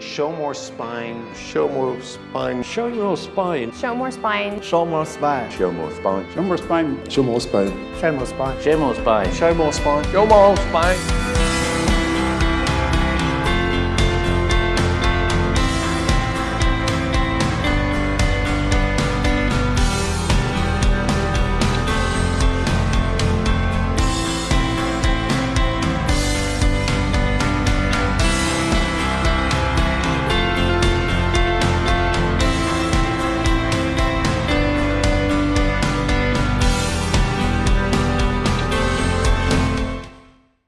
Show more spine. Show more spine. Show your spine. Show more spine. Show more spine. Show more spine. Show more spine. Show more spine. Show more spine. Show more spine. Show more spine. Show more spine.